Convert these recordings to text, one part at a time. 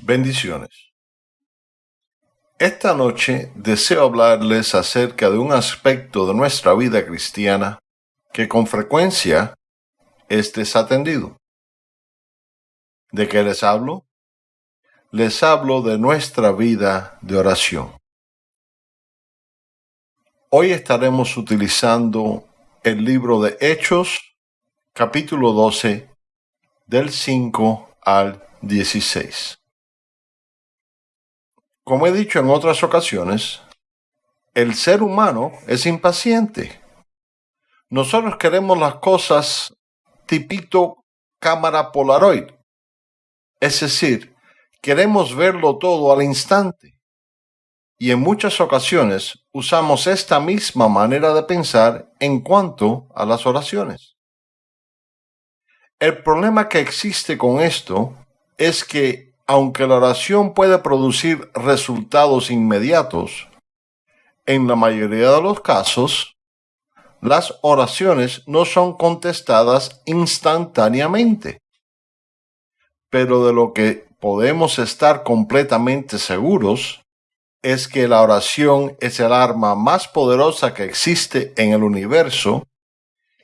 Bendiciones. Esta noche deseo hablarles acerca de un aspecto de nuestra vida cristiana que con frecuencia es desatendido. ¿De qué les hablo? Les hablo de nuestra vida de oración. Hoy estaremos utilizando el libro de Hechos, capítulo 12, del 5 al 16. Como he dicho en otras ocasiones, el ser humano es impaciente. Nosotros queremos las cosas tipito cámara polaroid. Es decir, queremos verlo todo al instante. Y en muchas ocasiones usamos esta misma manera de pensar en cuanto a las oraciones. El problema que existe con esto es que aunque la oración puede producir resultados inmediatos, en la mayoría de los casos, las oraciones no son contestadas instantáneamente. Pero de lo que podemos estar completamente seguros es que la oración es el arma más poderosa que existe en el universo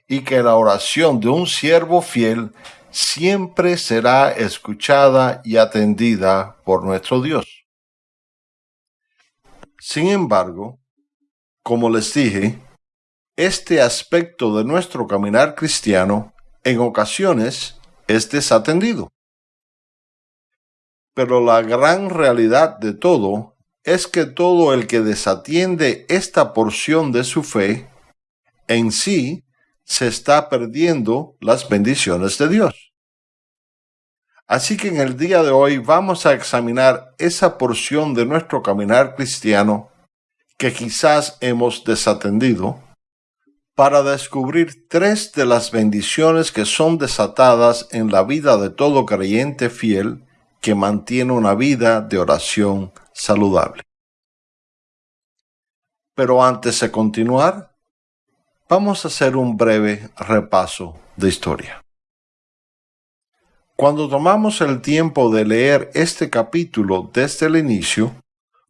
y que la oración de un siervo fiel siempre será escuchada y atendida por nuestro Dios. Sin embargo, como les dije, este aspecto de nuestro caminar cristiano en ocasiones es desatendido. Pero la gran realidad de todo es que todo el que desatiende esta porción de su fe en sí se está perdiendo las bendiciones de Dios. Así que en el día de hoy vamos a examinar esa porción de nuestro caminar cristiano que quizás hemos desatendido para descubrir tres de las bendiciones que son desatadas en la vida de todo creyente fiel que mantiene una vida de oración saludable. Pero antes de continuar, Vamos a hacer un breve repaso de historia. Cuando tomamos el tiempo de leer este capítulo desde el inicio,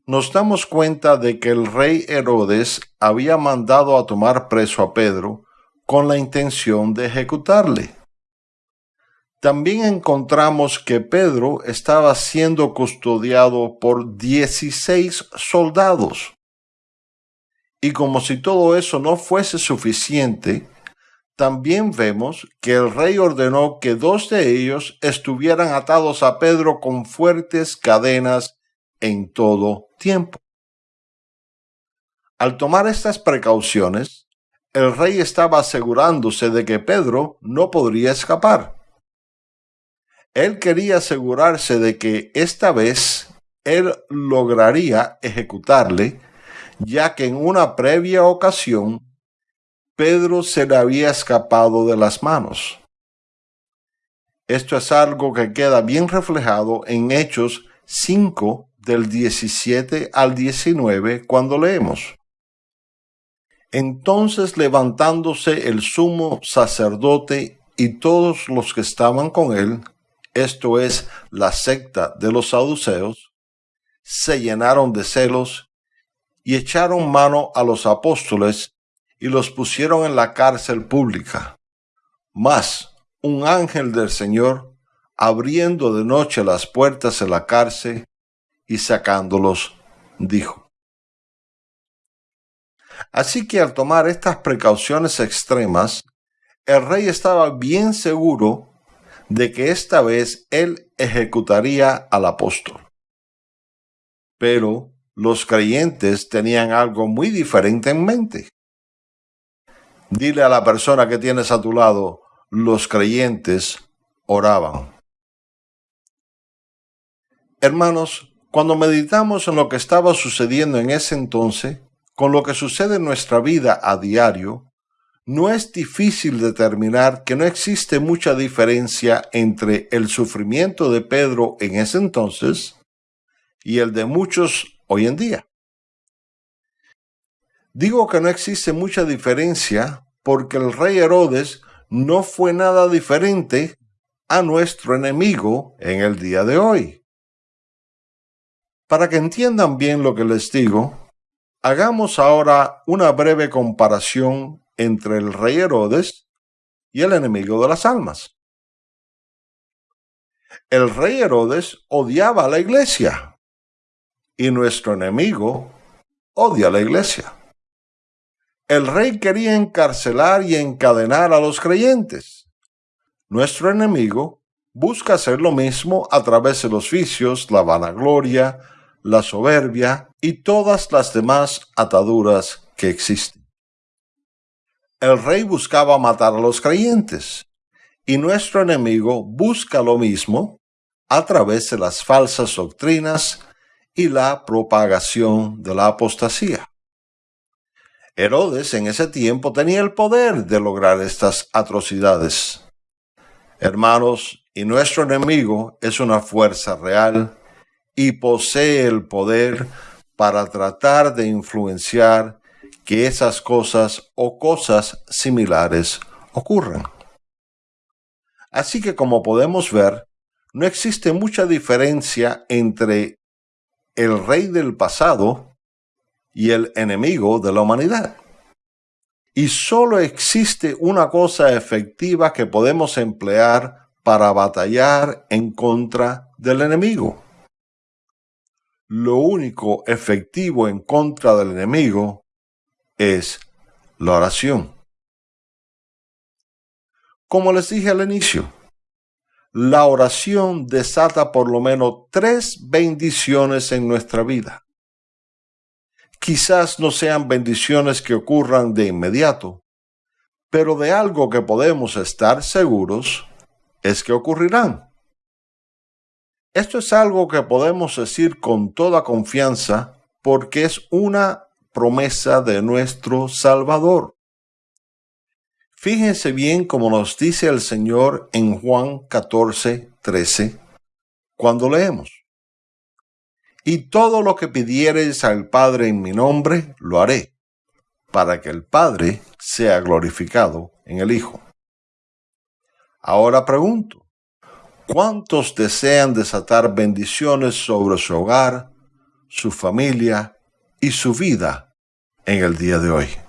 nos damos cuenta de que el rey Herodes había mandado a tomar preso a Pedro con la intención de ejecutarle. También encontramos que Pedro estaba siendo custodiado por 16 soldados. Y como si todo eso no fuese suficiente, también vemos que el rey ordenó que dos de ellos estuvieran atados a Pedro con fuertes cadenas en todo tiempo. Al tomar estas precauciones, el rey estaba asegurándose de que Pedro no podría escapar. Él quería asegurarse de que esta vez él lograría ejecutarle ya que en una previa ocasión Pedro se le había escapado de las manos. Esto es algo que queda bien reflejado en Hechos 5 del 17 al 19 cuando leemos. Entonces levantándose el sumo sacerdote y todos los que estaban con él, esto es la secta de los saduceos, se llenaron de celos y echaron mano a los apóstoles y los pusieron en la cárcel pública. Mas un ángel del Señor, abriendo de noche las puertas de la cárcel y sacándolos, dijo. Así que al tomar estas precauciones extremas, el rey estaba bien seguro de que esta vez él ejecutaría al apóstol. Pero los creyentes tenían algo muy diferente en mente. Dile a la persona que tienes a tu lado, los creyentes oraban. Hermanos, cuando meditamos en lo que estaba sucediendo en ese entonces, con lo que sucede en nuestra vida a diario, no es difícil determinar que no existe mucha diferencia entre el sufrimiento de Pedro en ese entonces y el de muchos hoy en día. Digo que no existe mucha diferencia porque el rey Herodes no fue nada diferente a nuestro enemigo en el día de hoy. Para que entiendan bien lo que les digo, hagamos ahora una breve comparación entre el rey Herodes y el enemigo de las almas. El rey Herodes odiaba a la iglesia y nuestro enemigo odia a la iglesia. El rey quería encarcelar y encadenar a los creyentes. Nuestro enemigo busca hacer lo mismo a través de los vicios, la vanagloria, la soberbia y todas las demás ataduras que existen. El rey buscaba matar a los creyentes y nuestro enemigo busca lo mismo a través de las falsas doctrinas y la propagación de la apostasía. Herodes en ese tiempo tenía el poder de lograr estas atrocidades. Hermanos, y nuestro enemigo es una fuerza real y posee el poder para tratar de influenciar que esas cosas o cosas similares ocurran. Así que como podemos ver, no existe mucha diferencia entre el rey del pasado y el enemigo de la humanidad. Y solo existe una cosa efectiva que podemos emplear para batallar en contra del enemigo. Lo único efectivo en contra del enemigo es la oración. Como les dije al inicio, la oración desata por lo menos tres bendiciones en nuestra vida. Quizás no sean bendiciones que ocurran de inmediato, pero de algo que podemos estar seguros es que ocurrirán. Esto es algo que podemos decir con toda confianza porque es una promesa de nuestro Salvador. Fíjense bien como nos dice el Señor en Juan 14, 13, cuando leemos. Y todo lo que pidiereis al Padre en mi nombre, lo haré, para que el Padre sea glorificado en el Hijo. Ahora pregunto, ¿cuántos desean desatar bendiciones sobre su hogar, su familia y su vida en el día de hoy?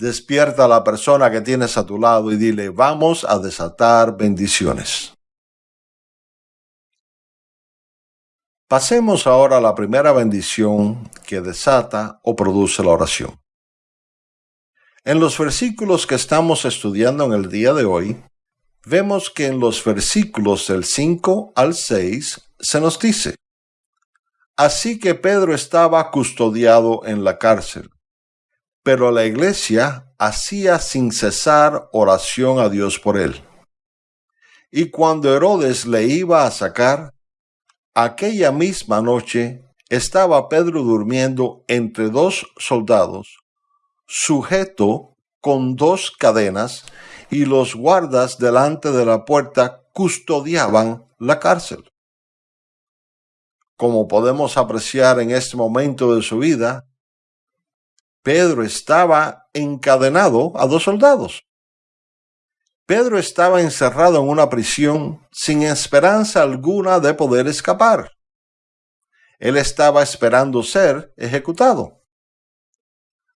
Despierta a la persona que tienes a tu lado y dile, vamos a desatar bendiciones. Pasemos ahora a la primera bendición que desata o produce la oración. En los versículos que estamos estudiando en el día de hoy, vemos que en los versículos del 5 al 6 se nos dice, Así que Pedro estaba custodiado en la cárcel pero la iglesia hacía sin cesar oración a Dios por él. Y cuando Herodes le iba a sacar, aquella misma noche estaba Pedro durmiendo entre dos soldados, sujeto con dos cadenas, y los guardas delante de la puerta custodiaban la cárcel. Como podemos apreciar en este momento de su vida, Pedro estaba encadenado a dos soldados. Pedro estaba encerrado en una prisión sin esperanza alguna de poder escapar. Él estaba esperando ser ejecutado.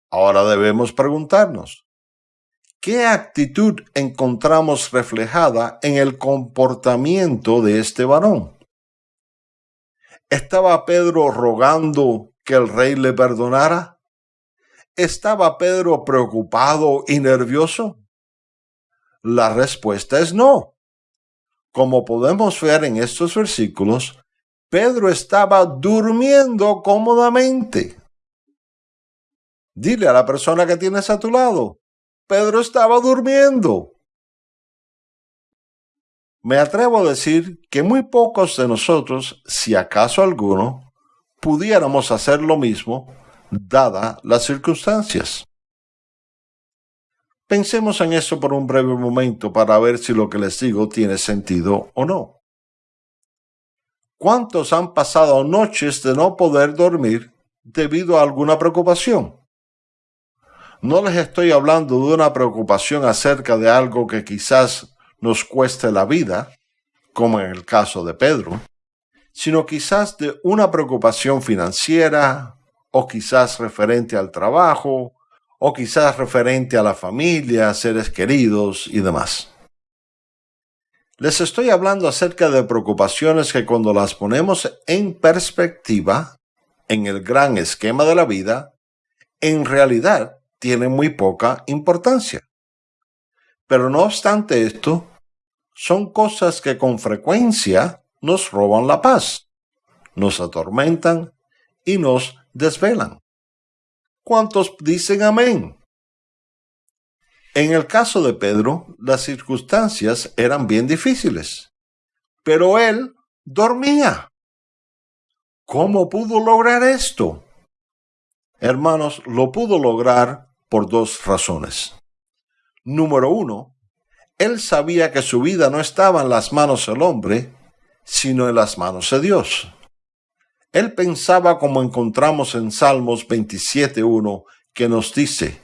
Ahora debemos preguntarnos, ¿qué actitud encontramos reflejada en el comportamiento de este varón? ¿Estaba Pedro rogando que el rey le perdonara? ¿Estaba Pedro preocupado y nervioso? La respuesta es no. Como podemos ver en estos versículos, Pedro estaba durmiendo cómodamente. Dile a la persona que tienes a tu lado, Pedro estaba durmiendo. Me atrevo a decir que muy pocos de nosotros, si acaso alguno, pudiéramos hacer lo mismo dada las circunstancias. Pensemos en eso por un breve momento para ver si lo que les digo tiene sentido o no. ¿Cuántos han pasado noches de no poder dormir debido a alguna preocupación? No les estoy hablando de una preocupación acerca de algo que quizás nos cueste la vida, como en el caso de Pedro, sino quizás de una preocupación financiera, o quizás referente al trabajo, o quizás referente a la familia, seres queridos y demás. Les estoy hablando acerca de preocupaciones que cuando las ponemos en perspectiva, en el gran esquema de la vida, en realidad tienen muy poca importancia. Pero no obstante esto, son cosas que con frecuencia nos roban la paz, nos atormentan y nos desvelan. ¿Cuántos dicen amén? En el caso de Pedro, las circunstancias eran bien difíciles, pero él dormía. ¿Cómo pudo lograr esto? Hermanos, lo pudo lograr por dos razones. Número uno, él sabía que su vida no estaba en las manos del hombre, sino en las manos de Dios. Él pensaba como encontramos en Salmos 27.1, que nos dice,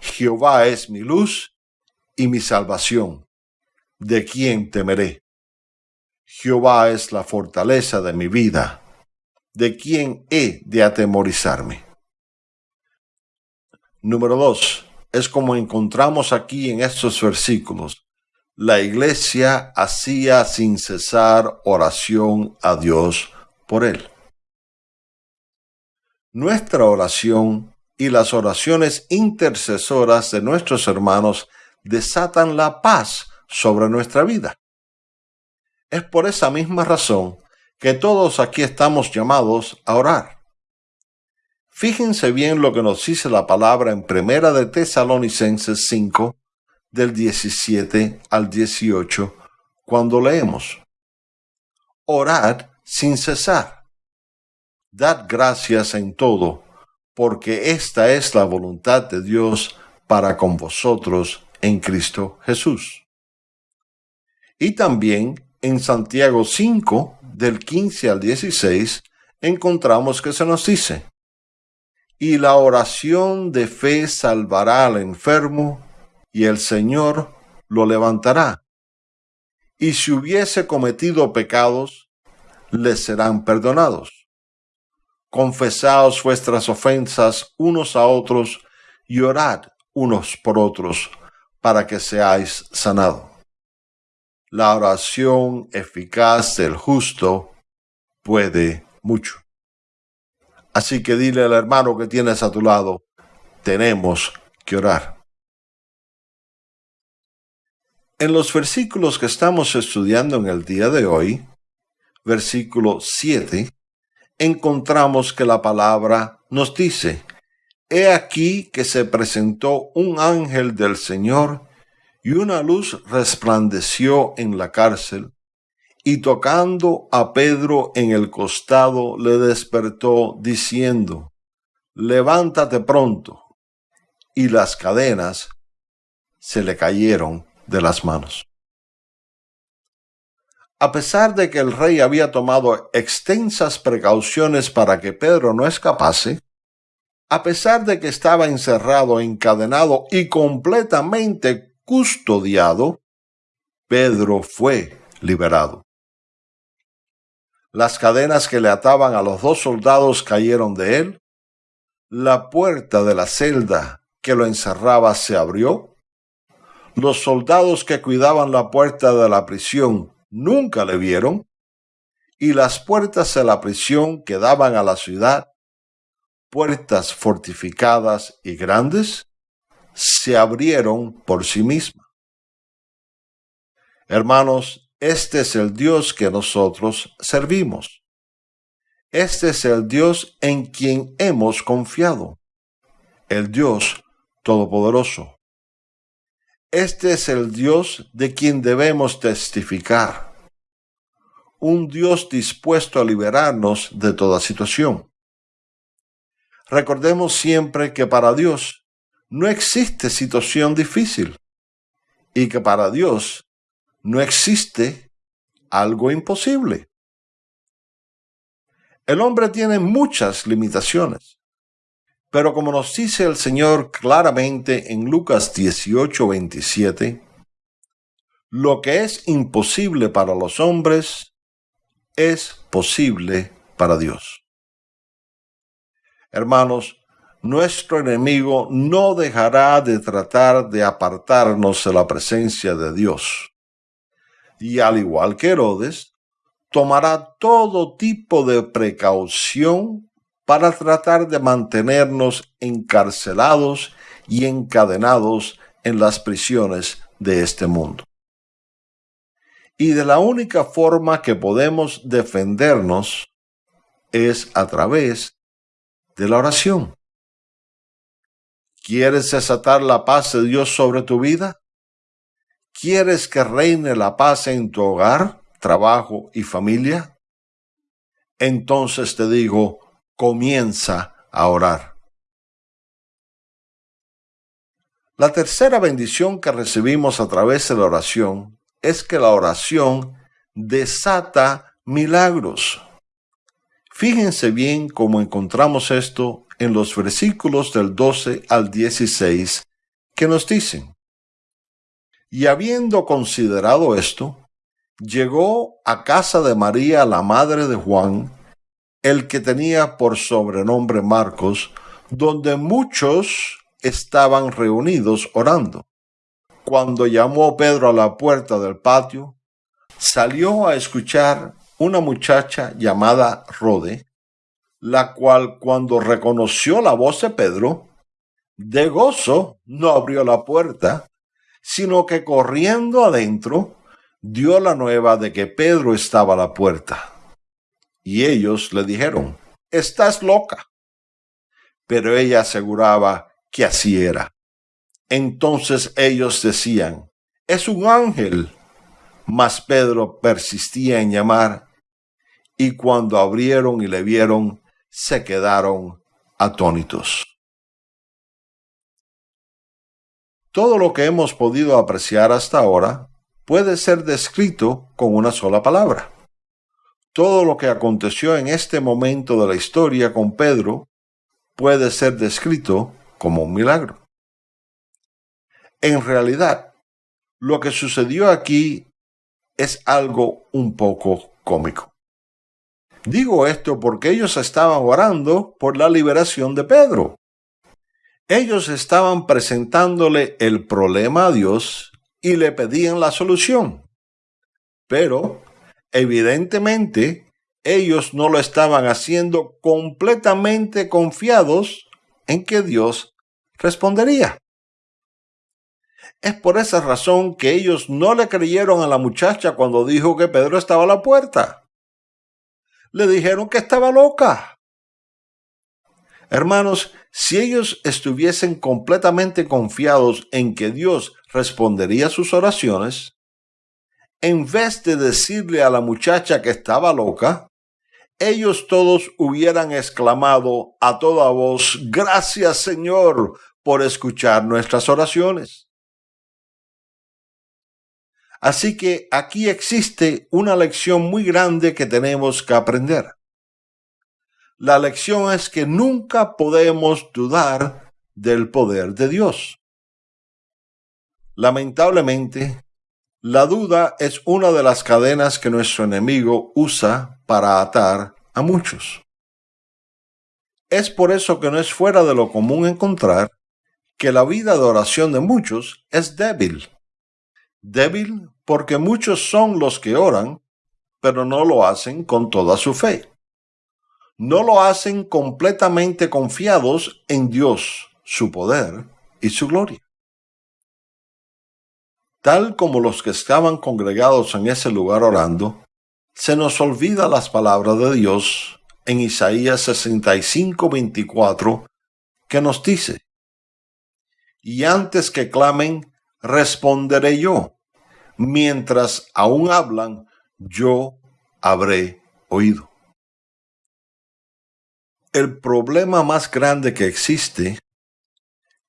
Jehová es mi luz y mi salvación. ¿De quién temeré? Jehová es la fortaleza de mi vida. ¿De quién he de atemorizarme? Número 2 es como encontramos aquí en estos versículos. La iglesia hacía sin cesar oración a Dios por él. Nuestra oración y las oraciones intercesoras de nuestros hermanos desatan la paz sobre nuestra vida. Es por esa misma razón que todos aquí estamos llamados a orar. Fíjense bien lo que nos dice la palabra en Primera de Tesalonicenses 5, del 17 al 18, cuando leemos, Orad sin cesar. Dad gracias en todo, porque esta es la voluntad de Dios para con vosotros en Cristo Jesús. Y también en Santiago 5, del 15 al 16, encontramos que se nos dice, y la oración de fe salvará al enfermo, y el Señor lo levantará. Y si hubiese cometido pecados, le serán perdonados. Confesaos vuestras ofensas unos a otros y orad unos por otros para que seáis sanados. La oración eficaz del justo puede mucho. Así que dile al hermano que tienes a tu lado, tenemos que orar. En los versículos que estamos estudiando en el día de hoy, versículo 7, encontramos que la palabra nos dice, He aquí que se presentó un ángel del Señor y una luz resplandeció en la cárcel y tocando a Pedro en el costado le despertó diciendo, levántate pronto. Y las cadenas se le cayeron de las manos. A pesar de que el rey había tomado extensas precauciones para que Pedro no escapase, a pesar de que estaba encerrado, encadenado y completamente custodiado, Pedro fue liberado. Las cadenas que le ataban a los dos soldados cayeron de él. La puerta de la celda que lo encerraba se abrió. Los soldados que cuidaban la puerta de la prisión nunca le vieron. Y las puertas de la prisión que daban a la ciudad, puertas fortificadas y grandes, se abrieron por sí mismas. Hermanos, este es el Dios que nosotros servimos. Este es el Dios en quien hemos confiado. El Dios Todopoderoso. Este es el Dios de quien debemos testificar. Un Dios dispuesto a liberarnos de toda situación. Recordemos siempre que para Dios no existe situación difícil y que para Dios no existe algo imposible. El hombre tiene muchas limitaciones, pero como nos dice el Señor claramente en Lucas 18, 27, lo que es imposible para los hombres es posible para Dios. Hermanos, nuestro enemigo no dejará de tratar de apartarnos de la presencia de Dios. Y al igual que Herodes, tomará todo tipo de precaución para tratar de mantenernos encarcelados y encadenados en las prisiones de este mundo. Y de la única forma que podemos defendernos es a través de la oración. ¿Quieres desatar la paz de Dios sobre tu vida? ¿Quieres que reine la paz en tu hogar, trabajo y familia? Entonces te digo, comienza a orar. La tercera bendición que recibimos a través de la oración es que la oración desata milagros. Fíjense bien cómo encontramos esto en los versículos del 12 al 16 que nos dicen, y habiendo considerado esto, llegó a casa de María, la madre de Juan, el que tenía por sobrenombre Marcos, donde muchos estaban reunidos orando. Cuando llamó Pedro a la puerta del patio, salió a escuchar una muchacha llamada Rode, la cual cuando reconoció la voz de Pedro, de gozo no abrió la puerta, sino que corriendo adentro dio la nueva de que Pedro estaba a la puerta. Y ellos le dijeron, estás loca. Pero ella aseguraba que así era. Entonces ellos decían, es un ángel. Mas Pedro persistía en llamar y cuando abrieron y le vieron, se quedaron atónitos. Todo lo que hemos podido apreciar hasta ahora puede ser descrito con una sola palabra. Todo lo que aconteció en este momento de la historia con Pedro puede ser descrito como un milagro. En realidad, lo que sucedió aquí es algo un poco cómico. Digo esto porque ellos estaban orando por la liberación de Pedro. Ellos estaban presentándole el problema a Dios y le pedían la solución. Pero, evidentemente, ellos no lo estaban haciendo completamente confiados en que Dios respondería. Es por esa razón que ellos no le creyeron a la muchacha cuando dijo que Pedro estaba a la puerta le dijeron que estaba loca. Hermanos, si ellos estuviesen completamente confiados en que Dios respondería sus oraciones, en vez de decirle a la muchacha que estaba loca, ellos todos hubieran exclamado a toda voz, gracias Señor por escuchar nuestras oraciones. Así que aquí existe una lección muy grande que tenemos que aprender. La lección es que nunca podemos dudar del poder de Dios. Lamentablemente, la duda es una de las cadenas que nuestro enemigo usa para atar a muchos. Es por eso que no es fuera de lo común encontrar que la vida de oración de muchos es débil débil porque muchos son los que oran, pero no lo hacen con toda su fe. No lo hacen completamente confiados en Dios, su poder y su gloria. Tal como los que estaban congregados en ese lugar orando, se nos olvida las palabras de Dios en Isaías 65, 24, que nos dice, y antes que clamen, responderé yo. Mientras aún hablan, yo habré oído. El problema más grande que existe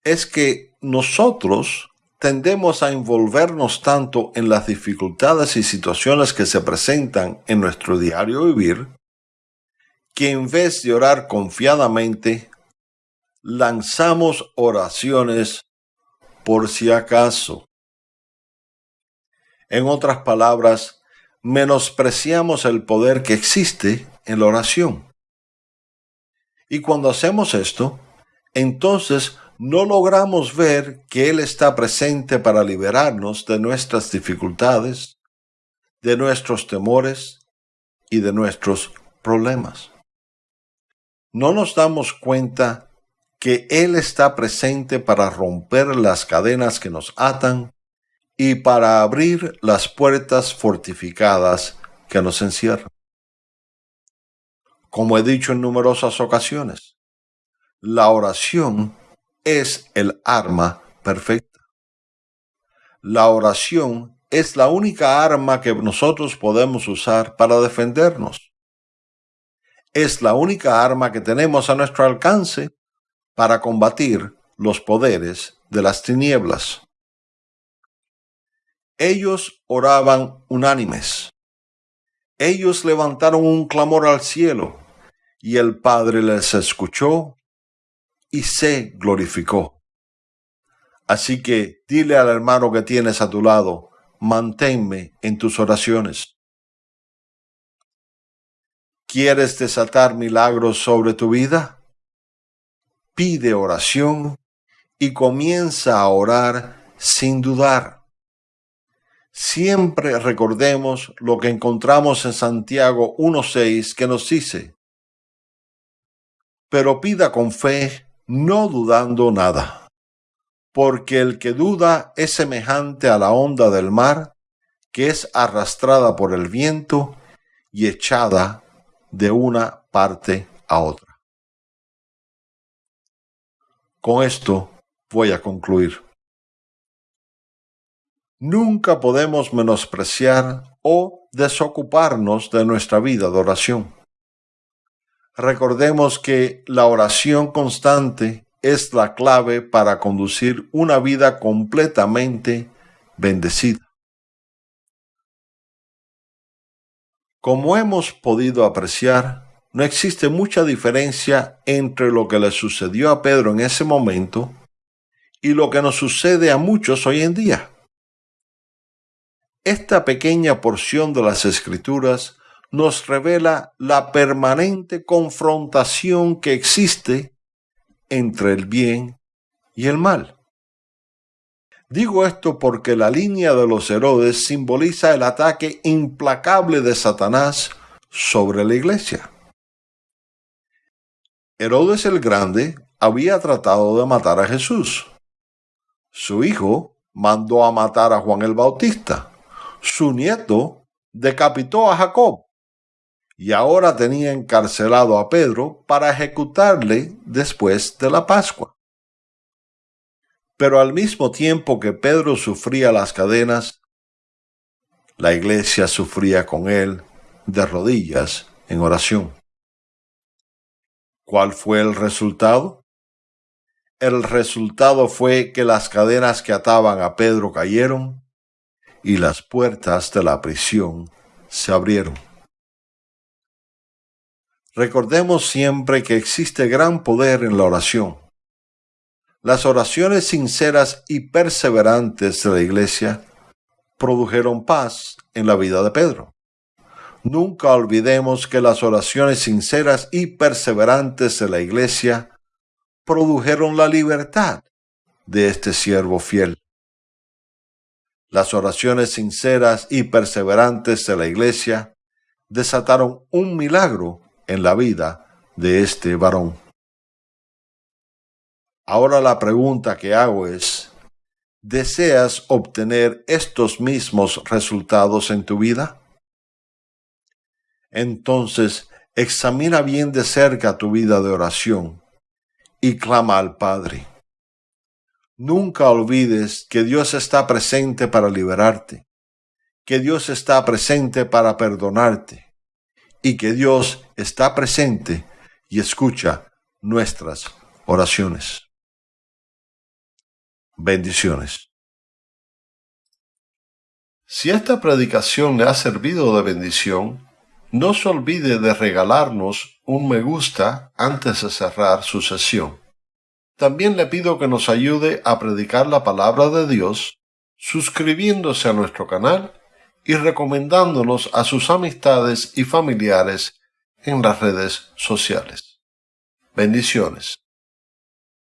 es que nosotros tendemos a envolvernos tanto en las dificultades y situaciones que se presentan en nuestro diario vivir, que en vez de orar confiadamente, lanzamos oraciones por si acaso. En otras palabras, menospreciamos el poder que existe en la oración. Y cuando hacemos esto, entonces no logramos ver que Él está presente para liberarnos de nuestras dificultades, de nuestros temores y de nuestros problemas. No nos damos cuenta que Él está presente para romper las cadenas que nos atan y para abrir las puertas fortificadas que nos encierran. Como he dicho en numerosas ocasiones, la oración es el arma perfecta. La oración es la única arma que nosotros podemos usar para defendernos. Es la única arma que tenemos a nuestro alcance para combatir los poderes de las tinieblas. Ellos oraban unánimes. Ellos levantaron un clamor al cielo, y el Padre les escuchó y se glorificó. Así que dile al hermano que tienes a tu lado, manténme en tus oraciones. ¿Quieres desatar milagros sobre tu vida? Pide oración y comienza a orar sin dudar. Siempre recordemos lo que encontramos en Santiago 1.6 que nos dice, pero pida con fe no dudando nada, porque el que duda es semejante a la onda del mar, que es arrastrada por el viento y echada de una parte a otra. Con esto voy a concluir. Nunca podemos menospreciar o desocuparnos de nuestra vida de oración recordemos que la oración constante es la clave para conducir una vida completamente bendecida. Como hemos podido apreciar, no existe mucha diferencia entre lo que le sucedió a Pedro en ese momento y lo que nos sucede a muchos hoy en día. Esta pequeña porción de las escrituras nos revela la permanente confrontación que existe entre el bien y el mal. Digo esto porque la línea de los Herodes simboliza el ataque implacable de Satanás sobre la iglesia. Herodes el Grande había tratado de matar a Jesús. Su hijo mandó a matar a Juan el Bautista. Su nieto decapitó a Jacob y ahora tenía encarcelado a Pedro para ejecutarle después de la Pascua. Pero al mismo tiempo que Pedro sufría las cadenas, la iglesia sufría con él de rodillas en oración. ¿Cuál fue el resultado? El resultado fue que las cadenas que ataban a Pedro cayeron y las puertas de la prisión se abrieron. Recordemos siempre que existe gran poder en la oración. Las oraciones sinceras y perseverantes de la iglesia produjeron paz en la vida de Pedro. Nunca olvidemos que las oraciones sinceras y perseverantes de la iglesia produjeron la libertad de este siervo fiel. Las oraciones sinceras y perseverantes de la iglesia desataron un milagro en la vida de este varón. Ahora la pregunta que hago es, ¿deseas obtener estos mismos resultados en tu vida? Entonces, examina bien de cerca tu vida de oración y clama al Padre. Nunca olvides que Dios está presente para liberarte, que Dios está presente para perdonarte, y que Dios está presente y escucha nuestras oraciones. Bendiciones. Si esta predicación le ha servido de bendición, no se olvide de regalarnos un me gusta antes de cerrar su sesión. También le pido que nos ayude a predicar la palabra de Dios suscribiéndose a nuestro canal y recomendándonos a sus amistades y familiares en las redes sociales. Bendiciones.